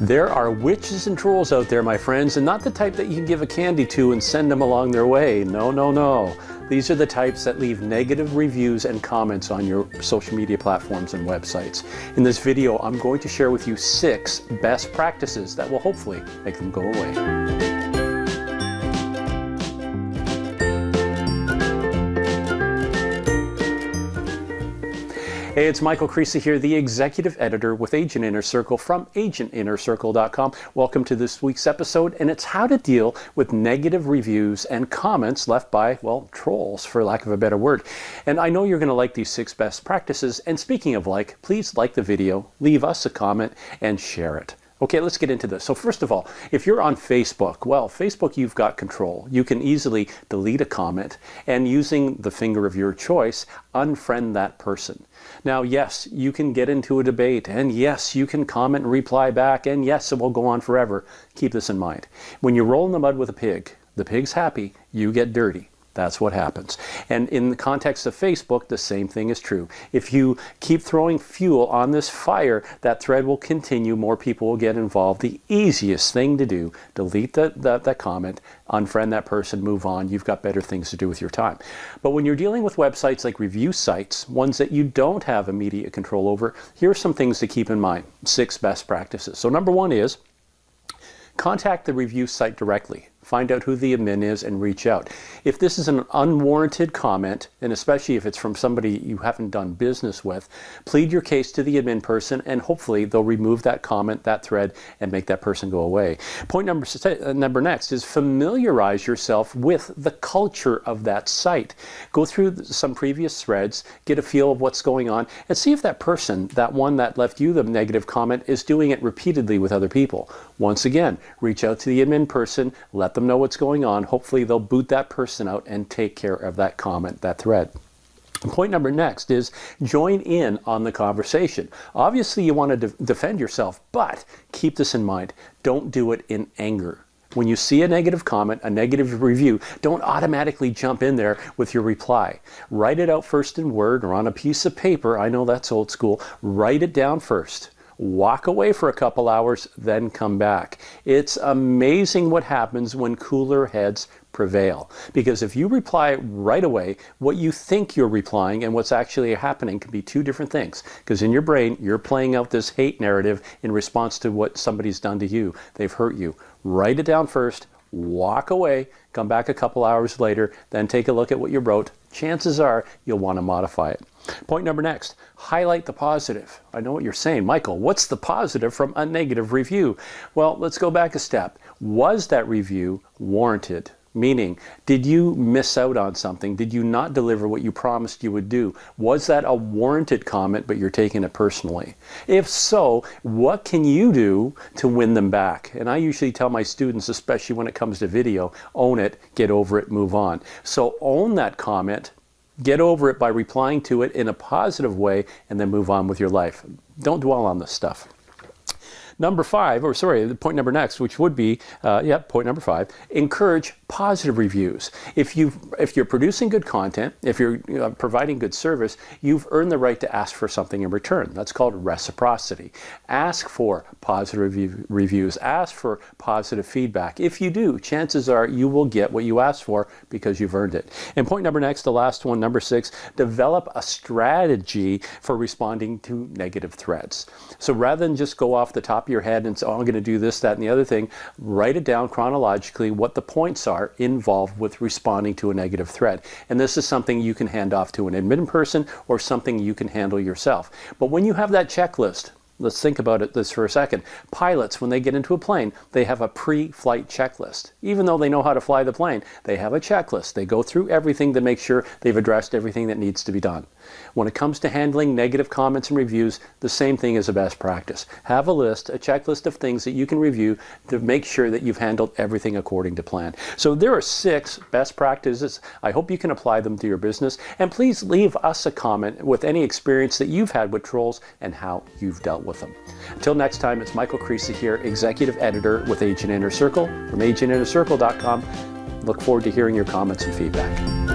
There are witches and trolls out there, my friends, and not the type that you can give a candy to and send them along their way. No, no, no. These are the types that leave negative reviews and comments on your social media platforms and websites. In this video, I'm going to share with you six best practices that will hopefully make them go away. Hey, it's Michael Creasy here, the executive editor with Agent Inner Circle from agentinnercircle.com. Welcome to this week's episode, and it's how to deal with negative reviews and comments left by, well, trolls, for lack of a better word. And I know you're going to like these six best practices. And speaking of like, please like the video, leave us a comment, and share it. Okay, let's get into this. So first of all, if you're on Facebook, well, Facebook, you've got control. You can easily delete a comment and using the finger of your choice, unfriend that person. Now, yes, you can get into a debate and yes, you can comment and reply back and yes, it will go on forever. Keep this in mind. When you roll in the mud with a pig, the pig's happy, you get dirty. That's what happens. And in the context of Facebook, the same thing is true. If you keep throwing fuel on this fire, that thread will continue, more people will get involved. The easiest thing to do, delete that, that, comment, unfriend that person, move on. You've got better things to do with your time. But when you're dealing with websites like review sites, ones that you don't have immediate control over, here are some things to keep in mind. Six best practices. So number one is contact the review site directly find out who the admin is and reach out. If this is an unwarranted comment, and especially if it's from somebody you haven't done business with, plead your case to the admin person and hopefully they'll remove that comment, that thread, and make that person go away. Point number, uh, number next is familiarize yourself with the culture of that site. Go through some previous threads, get a feel of what's going on, and see if that person, that one that left you the negative comment, is doing it repeatedly with other people. Once again, reach out to the admin person, let them know what's going on. Hopefully they'll boot that person out and take care of that comment, that thread. Point number next is join in on the conversation. Obviously you want to de defend yourself, but keep this in mind. Don't do it in anger. When you see a negative comment, a negative review, don't automatically jump in there with your reply. Write it out first in Word or on a piece of paper. I know that's old school. Write it down first walk away for a couple hours, then come back. It's amazing what happens when cooler heads prevail. Because if you reply right away, what you think you're replying and what's actually happening can be two different things. Because in your brain, you're playing out this hate narrative in response to what somebody's done to you. They've hurt you. Write it down first, walk away, come back a couple hours later, then take a look at what you wrote. Chances are you'll want to modify it. Point number next, highlight the positive. I know what you're saying, Michael, what's the positive from a negative review? Well, let's go back a step. Was that review warranted? Meaning, did you miss out on something? Did you not deliver what you promised you would do? Was that a warranted comment, but you're taking it personally? If so, what can you do to win them back? And I usually tell my students, especially when it comes to video, own it, get over it, move on. So own that comment, Get over it by replying to it in a positive way and then move on with your life. Don't dwell on this stuff. Number five, or sorry, the point number next, which would be, uh, yeah, point number five, encourage positive reviews. If, you if you're producing good content, if you're uh, providing good service, you've earned the right to ask for something in return. That's called reciprocity. Ask for positive review, reviews. Ask for positive feedback. If you do, chances are you will get what you asked for because you've earned it. And point number next, the last one, number six, develop a strategy for responding to negative threats. So rather than just go off the top of your head and say, oh, I'm going to do this, that, and the other thing, write it down chronologically what the points are involved with responding to a negative threat. And this is something you can hand off to an admin person or something you can handle yourself. But when you have that checklist, Let's think about it this for a second. Pilots, when they get into a plane, they have a pre-flight checklist. Even though they know how to fly the plane, they have a checklist. They go through everything to make sure they've addressed everything that needs to be done. When it comes to handling negative comments and reviews, the same thing is a best practice. Have a list, a checklist of things that you can review to make sure that you've handled everything according to plan. So there are six best practices. I hope you can apply them to your business. And please leave us a comment with any experience that you've had with trolls and how you've dealt with them. Until next time, it's Michael Creasy here, Executive Editor with Agent Inner Circle from agentinnercircle.com. Look forward to hearing your comments and feedback.